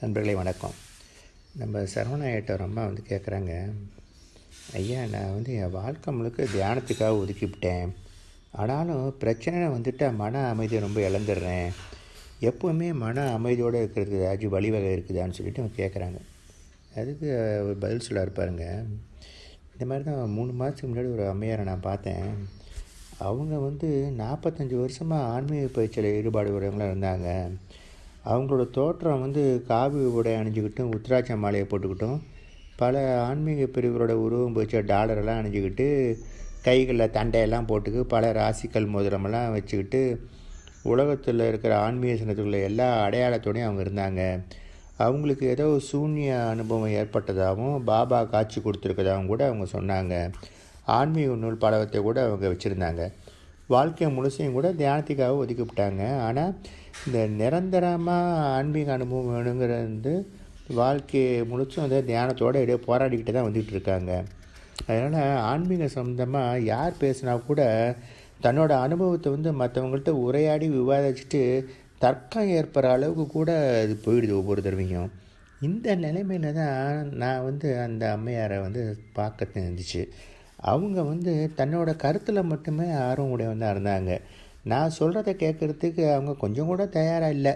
நண்பர்களே வணக்கம். நம்ம சரவணாயிட்ட ஒரு அம்மா வந்து கேட்குறாங்க ஐயா நான் வந்து என் வாழ்க்கை முழுக்க தியானத்துக்காக ஒதுக்கிவிட்டேன். ஆனாலும் பிரச்சனை வந்துட்டால் மன அமைதியை ரொம்ப இழந்துடுறேன். எப்போவுமே மன அமைதியோடு இருக்கிறதுக்கு ஏதாச்சும் வழிவகை இருக்குதான்னு சொல்லிட்டு அவங்க கேட்குறாங்க அதுக்கு ஒரு பதில் சொல்ல இருப்பாருங்க இந்த மாதிரி தான் மூணு மாதத்துக்கு முன்னாடி ஒரு அம்மையாரை நான் பார்த்தேன். அவங்க வந்து நாற்பத்தஞ்சு வருஷமாக ஆன்மீக பயிற்சியில் ஈடுபாடு உடையவங்களாக இருந்தாங்க. அவங்களோட தோற்றம் வந்து காவி உடை அணிஞ்சிக்கிட்டும் உத்ராட்ச மாலையை போட்டுக்கிட்டும் பல ஆன்மீக பிரிவுகளோட உருவம் போச்ச டாலரெல்லாம் அணிஞ்சிக்கிட்டு கைகளில் தண்டையெல்லாம் போட்டுக்கு பல ராசிக்கல் மோதிரமெல்லாம் வச்சுக்கிட்டு உலகத்தில் இருக்கிற ஆன்மீக சின்னத்துக்குள்ள எல்லா அடையாளத்தோடையும் அவங்க இருந்தாங்க. அவங்களுக்கு ஏதோ சூன்ய அனுபவம் ஏற்பட்டதாகவும் பாபா காட்சி கொடுத்துருக்கதாகவும் கூட அவங்க சொன்னாங்க. ஆன்மீக நூல் பலவத்தை கூட அவங்க வச்சுருந்தாங்க. வாழ்க்கை முழுசையும் கூட தியானத்துக்காக ஒதுக்கிவிட்டாங்க. ஆனால் இந்த நிரந்தரமாக ஆன்மீக அனுபவம் வேணுங்கிறது வந்து வாழ்க்கையை முழுச்சும் வந்து தியானத்தோடு இடையே போராடிக்கிட்டு தான் வந்துக்கிட்டு இருக்காங்க. அதனால் ஆன்மீக சம்மந்தமாக யார் பேசுனா கூட தன்னோட அனுபவத்தை வந்து மற்றவங்கள்ட்ட உரையாடி விவாதிச்சுட்டு தர்க்கம் ஏற்படுற அளவுக்கு கூட அது போயிடுது ஒவ்வொரு தடவையும். இந்த நிலைமையில தான் நான் வந்து அந்த அம்மையாரை வந்து பார்க்க இருந்துச்சு அவங்க வந்து தன்னோட கருத்தில் மட்டுமே ஆர்வம் உடையவன் இருந்தாங்க. நான் சொல்கிறத கேட்குறதுக்கு அவங்க கொஞ்சம் கூட தயாராக இல்லை.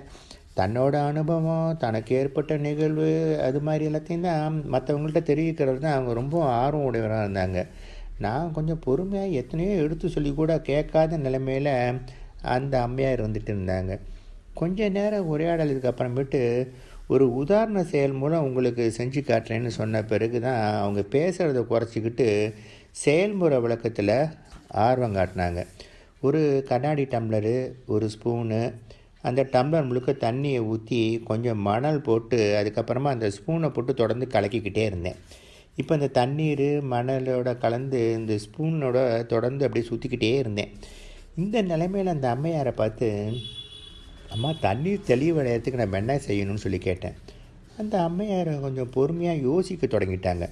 தன்னோட அனுபவம் தனக்கு ஏற்பட்ட நிகழ்வு அது மாதிரி எல்லாத்தையும் தான் மற்றவங்கள்ட்ட தெரிவிக்கிறது தான் அவங்க ரொம்ப ஆர்வம் உடையவராக இருந்தாங்க. நான் கொஞ்சம் பொறுமையாக எத்தனையோ எடுத்து சொல்லி கூட கேட்காத நிலைமையில் அந்த அம்மையார் வந்துட்டு இருந்தாங்க. கொஞ்ச நேரம் உரையாடலுக்கு அப்புறமேட்டு ஒரு உதாரண செயல் மூலம் உங்களுக்கு செஞ்சு காட்டுறேன்னு சொன்ன பிறகு தான் அவங்க பேசுகிறத குறைச்சிக்கிட்டு செயல்முறை விளக்கத்தில் ஆர்வம் காட்டினாங்க. ஒரு கண்ணாடி டம்ளரு ஒரு ஸ்பூனு அந்த டம்ளர் முழுக்க தண்ணியை ஊற்றி கொஞ்சம் மணல் போட்டு அதுக்கப்புறமா அந்த ஸ்பூனை போட்டு தொடர்ந்து கலக்கிக்கிட்டே இருந்தேன். இப்போ இந்த தண்ணீர் மணலோட கலந்து இந்த ஸ்பூனோட தொடர்ந்து அப்படியே சுற்றிக்கிட்டே இருந்தேன். இந்த நிலைமையில் அந்த அம்மையாரை பார்த்து அம்மா தண்ணீர் தெளிவடையிறதுக்கு நான் என்ன செய்யணும்னு சொல்லி கேட்டேன். அந்த அம்மையாரை கொஞ்சம் பொறுமையாக யோசிக்க தொடங்கிட்டாங்க.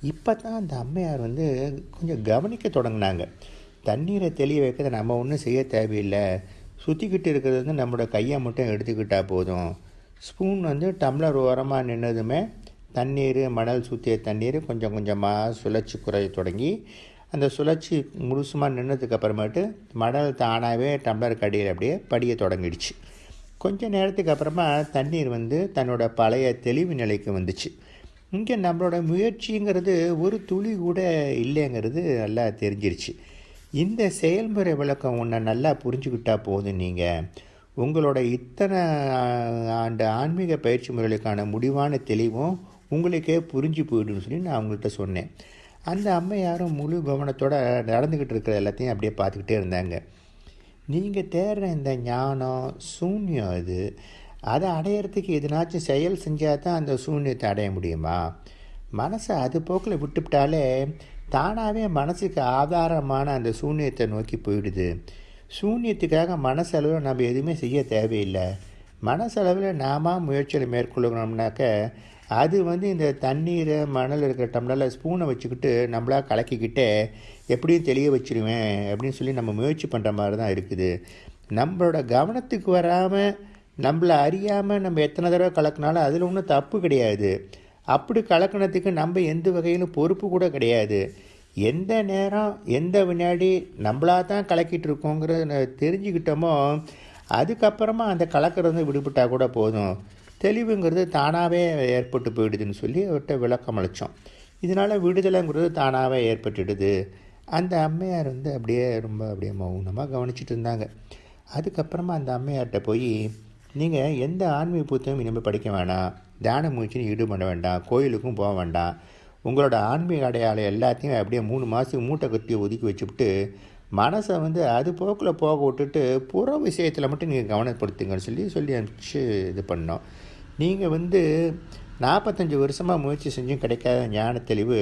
இப்போ தான் அந்த அம்மையார் வந்து கொஞ்சம் கவனிக்க தொடங்கினாங்க. தண்ணீரை தெளிய வைக்கிறத நம்ம ஒன்றும் செய்ய தேவையில்லை. சுற்றிக்கிட்டு இருக்கிறது வந்து நம்மளோட கையை மட்டும் எடுத்துக்கிட்டால் போதும். ஸ்பூன் வந்து டம்ளர் ஓரமாக நின்னதுமே தண்ணீர் மணல் சுற்றிய தண்ணீர் கொஞ்சம் கொஞ்சமாக சுழற்சி குறைய தொடங்கி அந்த சுழற்சி முழுசுமாக நின்னதுக்கு அப்புறமேட்டு மணல் தானாகவே டம்ளர் கடியில் அப்படியே படிய தொடங்கிடுச்சு. கொஞ்ச நேரத்துக்கு அப்புறமா தண்ணீர் வந்து தன்னோட பழைய தெளிவு நிலைக்கு வந்துச்சு. இங்கே நம்மளோட முயற்சிங்கிறது ஒரு துளி கூட இல்லைங்கிறது நல்லா தெரிஞ்சிருச்சு. இந்த செயல்முறை விளக்கம் ஒன்றை நல்லா புரிஞ்சுக்கிட்டா போதும் நீங்கள் உங்களோட இத்தனை ஆண்டு ஆன்மீக பயிற்சி முறைகளுக்கான முடிவான தெளிவும் உங்களுக்கே புரிஞ்சு போயிடுன்னு சொல்லி நான் அவங்கள்ட்ட சொன்னேன். அந்த அம்மையாரும் முழு கவனத்தோடு நடந்துக்கிட்டு இருக்கிற எல்லாத்தையும் அப்படியே பார்த்துக்கிட்டே இருந்தாங்க. நீங்கள் தேடுற இந்த ஞானம் சூன்யம் இது அதை அடையிறதுக்கு எதுனாச்சும் செயல் செஞ்சால் தான் அந்த சூன்யத்தை அடைய முடியுமா? மனசை அது போக்கில் விட்டுவிட்டாலே தானாகவே மனசுக்கு ஆதாரமான அந்த சூன்யத்தை நோக்கி போயிடுது. சூன்யத்துக்காக மனசளவில் நம்ம எதுவுமே செய்ய தேவையில்லை. மனசளவில் நாம முயற்சியில் மேற்கொள்ளணும்னாக்க அது வந்து இந்த தண்ணீரை மணல் இருக்கிற டம்ளரில் ஸ்பூனை வச்சுக்கிட்டு நம்மளாக கலக்கிக்கிட்டே எப்படியும் தெளிய வச்சிருவேன் அப்படின்னு சொல்லி நம்ம முயற்சி பண்ணுற மாதிரி தான் இருக்குது. நம்மளோட கவனத்துக்கு வராமல் நம்மளை அறியாமல் நம்ம எத்தனை தடவை கலக்கினாலும் அதில் ஒன்றும் தப்பு கிடையாது. அப்படி கலக்கினத்துக்கு நம்ம எந்த வகையிலும் பொறுப்பு கூட கிடையாது. எந்த நேரம் எந்த வினாடி நம்மளாக தான் கலக்கிட்டு இருக்கோங்கிறத தெரிஞ்சுக்கிட்டோமோ அதுக்கப்புறமா அந்த கலக்கிறது விடுபட்டால் கூட போதும். தெளிவுங்கிறது தானாகவே ஏற்பட்டு போயிடுதுன்னு சொல்லி அவர்கிட்ட விளக்கம் அளித்தோம் இதனால் விடுதலைங்கிறது தானாகவே ஏற்பட்டுடுது. அந்த அம்மையார் வந்து அப்படியே ரொம்ப அப்படியே மௌனமாக கவனிச்சிட்டு இருந்தாங்க. அதுக்கப்புறமா அந்த அம்மையார்கிட்ட போய் நீங்கள் எந்த ஆன்மீக புத்தகம் இனிமேல் படிக்க வேணாம் தியான முயற்சின்னு ஈடுபட வேண்டாம் கோயிலுக்கும் போக வேண்டாம் உங்களோட ஆன்மீக அடையாளம் எல்லாத்தையும் அப்படியே மூணு மாதத்துக்கு மூட்டை கட்டி ஒதுக்கி வச்சுவிட்டு மனசை வந்து அது போக்கில் போக விட்டுட்டு புற விஷயத்தில் மட்டும் நீங்கள் கவனப்படுத்துங்கன்னு சொல்லி சொல்லி அனுப்பிச்சு இது பண்ணோம். நீங்கள் வந்து நாற்பத்தஞ்சு வருஷமாக முயற்சி செஞ்சும் கிடைக்காத ஞான தெளிவு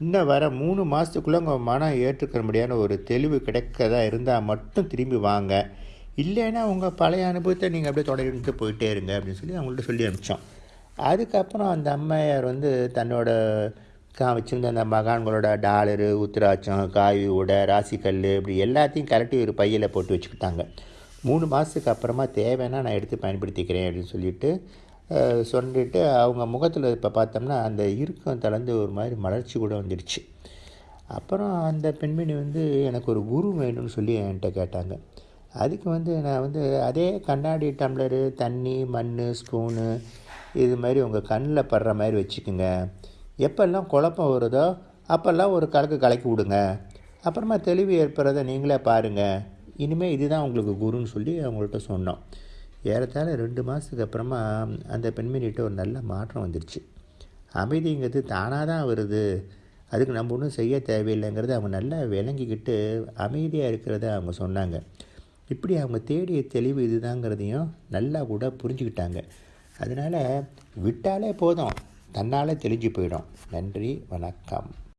இன்னும் வர மூணு மாதத்துக்குள்ளே உங்கள் மனம் ஏற்றுக்கிற முடியான ஒரு தெளிவு கிடைக்கதா இருந்தால் மட்டும் திரும்பி வாங்க. இல்லைன்னா உங்கள் பழைய அனுபவத்தை நீங்கள் அப்படியே தொடர்ந்து போயிட்டே இருங்க அப்படின்னு சொல்லி அவங்கள்ட்ட சொல்லி அனுப்பிச்சோம். அதுக்கப்புறம் அந்த அம்மையார் வந்து தன்னோட கா வச்சுருந்த அந்த மகான்களோட டாலரு உத்திராட்சம் காய் உடை ராசிக்கல் இப்படி எல்லாத்தையும் கரெக்டி ஒரு பையில் போட்டு வச்சுக்கிட்டாங்க. மூணு மாதத்துக்கு அப்புறமா தேவைன்னா நான் எடுத்து பயன்படுத்திக்கிறேன் அப்படின்னு சொல்லிட்டு சொல்லிட்டு அவங்க முகத்தில் இப்போ பார்த்தோம்னா அந்த இறுக்கம் தளர்ந்து ஒரு மாதிரி மலர்ச்சி கூட வந்துடுச்சு. அப்புறம் அந்த பெண்மணி வந்து எனக்கு ஒரு குரு வேணும்னு சொல்லி என்கிட்ட கேட்டாங்க. அதுக்கு வந்து நான் வந்து அதே கண்ணாடி டம்ளரு தண்ணி மண் ஸ்பூனு இது மாதிரி உங்கள் கண்ணில் படுற மாதிரி வச்சுக்கோங்க. எப்பெல்லாம் குழப்பம் வருதோ அப்போல்லாம் ஒரு கலக்கு கலக்கி விடுங்க. அப்புறமா தெளிவு ஏற்படுறதை நீங்களே பாருங்கள் இனிமேல் இதுதான் உங்களுக்கு குருன்னு சொல்லி அவங்கள்ட்ட சொன்னோம். ஏறத்தாழ ரெண்டு மாதத்துக்கு அப்புறமா அந்த பெண்மணிகிட்ட ஒரு நல்ல மாற்றம் வந்துடுச்சு அமைதிங்கிறது தானாக தான் வருது. அதுக்கு நம்ம ஒன்றும் செய்ய தேவையில்லைங்கிறத அவங்க நல்லா விளங்கிக்கிட்டு அமைதியாக இருக்கிறத அவங்க சொன்னாங்க. இப்படி அவங்க தேடிய தெளிவு இதுதாங்கிறதையும் நல்லா கூட புரிஞ்சுக்கிட்டாங்க. அதனால் விட்டாலே போதும். தன்னால் தெளிஞ்சு போயிடும். நன்றி வணக்கம்.